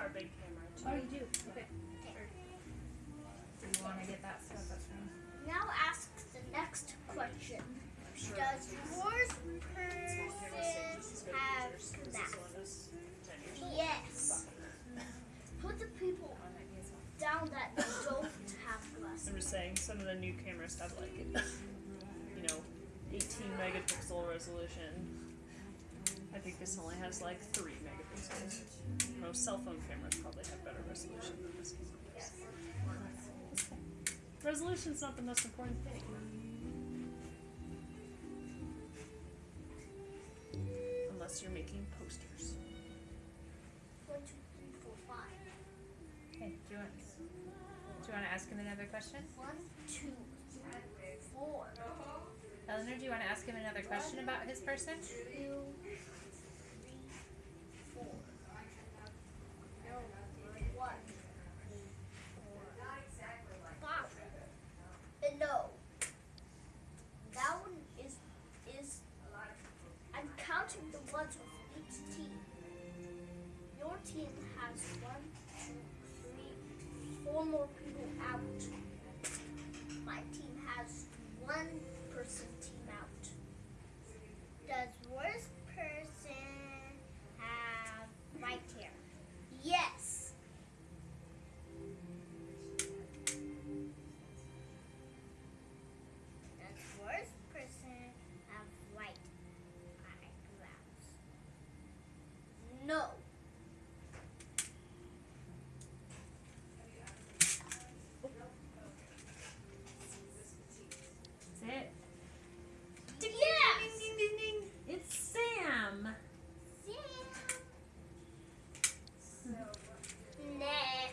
our big camera too. Oh, you do? Okay. Do you want to get that stuff up there? Now ask the next question. Sure. Does yours person have This that? one that's 10 years old. Yes. Put the people that is one. down that don't have glasses. I'm just saying, some of the new cameras have like, you know, 18 megapixel resolution. I think this only has like 3 megapixels. Most cell phone cameras probably have better resolution than this one. Resolution's not the most important thing. Unless you're making posters. One, two, three, four, five. Okay, do you want, do you want to ask him another question? One, two, three, four. Eleanor, do you want to ask him another question about his person? Two, three, four. No, one. Five. Uh, no. That one is is. I'm with each team. Your team has one, two, three, four more people out.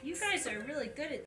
You guys are really good at